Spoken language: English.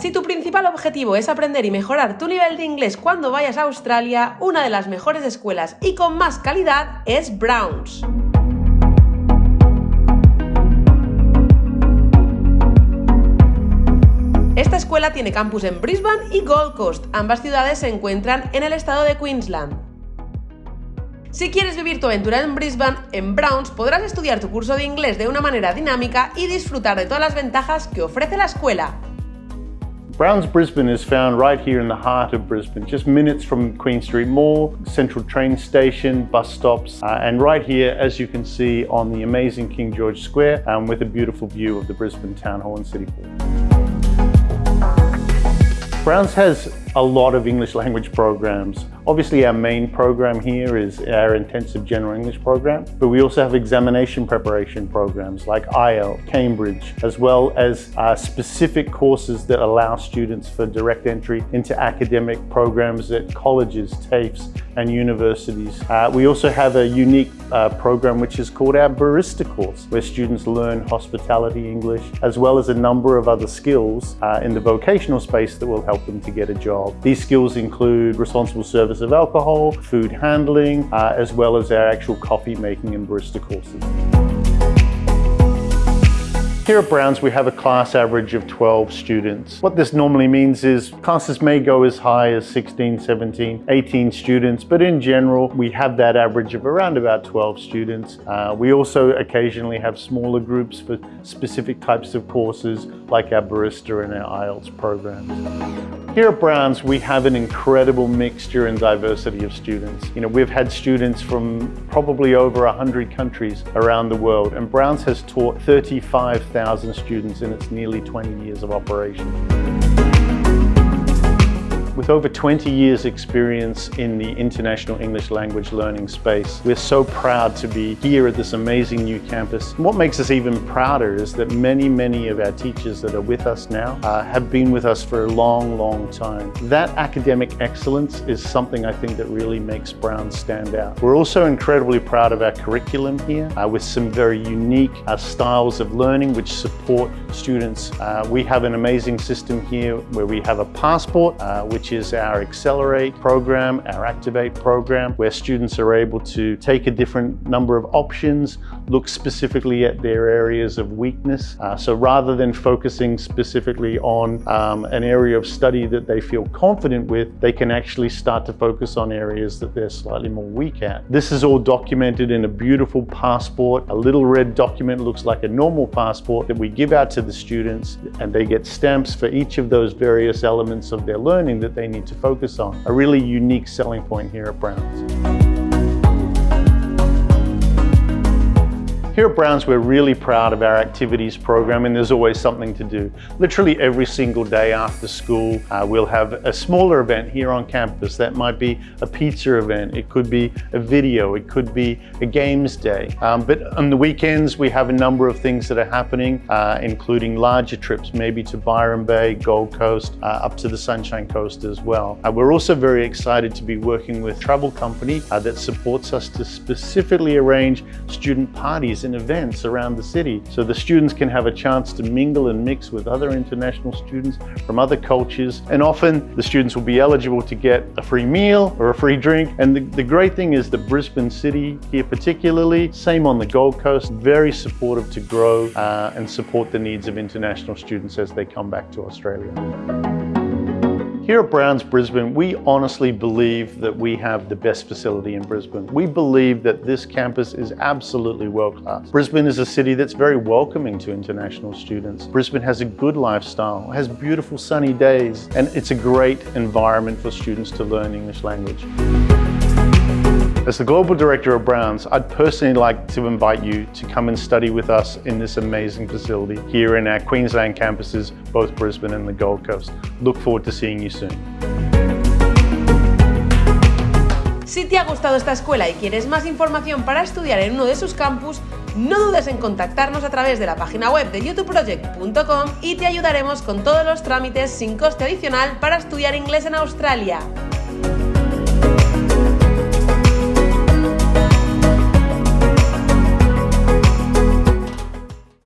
Si tu principal objetivo es aprender y mejorar tu nivel de inglés cuando vayas a Australia, una de las mejores escuelas y con más calidad es Browns. Esta escuela tiene campus en Brisbane y Gold Coast, ambas ciudades se encuentran en el estado de Queensland. Si quieres vivir tu aventura en Brisbane, en Browns podrás estudiar tu curso de inglés de una manera dinámica y disfrutar de todas las ventajas que ofrece la escuela. Browns Brisbane is found right here in the heart of Brisbane, just minutes from Queen Street Mall, central train station, bus stops, uh, and right here, as you can see, on the amazing King George Square, um, with a beautiful view of the Brisbane Town Hall and City Hall. Browns has a lot of English language programs. Obviously our main program here is our intensive general English program, but we also have examination preparation programs like IELTS, Cambridge, as well as uh, specific courses that allow students for direct entry into academic programs at colleges, TAFEs and universities. Uh, we also have a unique uh, program which is called our Barista course, where students learn hospitality English, as well as a number of other skills uh, in the vocational space that will help them to get a job. These skills include responsible service of alcohol, food handling, uh, as well as our actual coffee making and barista courses. Here at Browns, we have a class average of 12 students. What this normally means is classes may go as high as 16, 17, 18 students, but in general, we have that average of around about 12 students. Uh, we also occasionally have smaller groups for specific types of courses like our barista and our IELTS programs. Here at Browns, we have an incredible mixture and diversity of students. You know, we've had students from probably over 100 countries around the world, and Browns has taught 35,000 students in its nearly 20 years of operation. With over 20 years experience in the international English language learning space, we're so proud to be here at this amazing new campus. What makes us even prouder is that many, many of our teachers that are with us now uh, have been with us for a long, long time. That academic excellence is something I think that really makes Brown stand out. We're also incredibly proud of our curriculum here uh, with some very unique uh, styles of learning which support students. Uh, we have an amazing system here where we have a passport uh, is our Accelerate program, our Activate program, where students are able to take a different number of options, look specifically at their areas of weakness. Uh, so rather than focusing specifically on um, an area of study that they feel confident with, they can actually start to focus on areas that they're slightly more weak at. This is all documented in a beautiful passport. A little red document looks like a normal passport that we give out to the students and they get stamps for each of those various elements of their learning that they need to focus on. A really unique selling point here at Browns. Here at Browns, we're really proud of our activities program and there's always something to do. Literally every single day after school, uh, we'll have a smaller event here on campus. That might be a pizza event, it could be a video, it could be a games day. Um, but on the weekends, we have a number of things that are happening, uh, including larger trips, maybe to Byron Bay, Gold Coast, uh, up to the Sunshine Coast as well. Uh, we're also very excited to be working with a travel company uh, that supports us to specifically arrange student parties events around the city so the students can have a chance to mingle and mix with other international students from other cultures and often the students will be eligible to get a free meal or a free drink and the, the great thing is the Brisbane city here particularly, same on the Gold Coast, very supportive to grow uh, and support the needs of international students as they come back to Australia. Here at Browns Brisbane, we honestly believe that we have the best facility in Brisbane. We believe that this campus is absolutely world-class. Brisbane is a city that's very welcoming to international students. Brisbane has a good lifestyle, has beautiful sunny days, and it's a great environment for students to learn English language. As the Global Director of Browns, I'd personally like to invite you to come and study with us in this amazing facility here in our Queensland campuses, both Brisbane and the Gold Coast. Look forward to seeing you soon. Si te ha gustado esta escuela y quieres más información para estudiar en uno de sus campus, no dudes en contactarnos a través de la página web de youtubeproject.com y te ayudaremos con todos los trámites sin coste adicional para estudiar inglés en Australia.